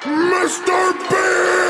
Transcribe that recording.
Mr. B.